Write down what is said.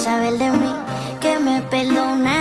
saber de mí, que me perdona.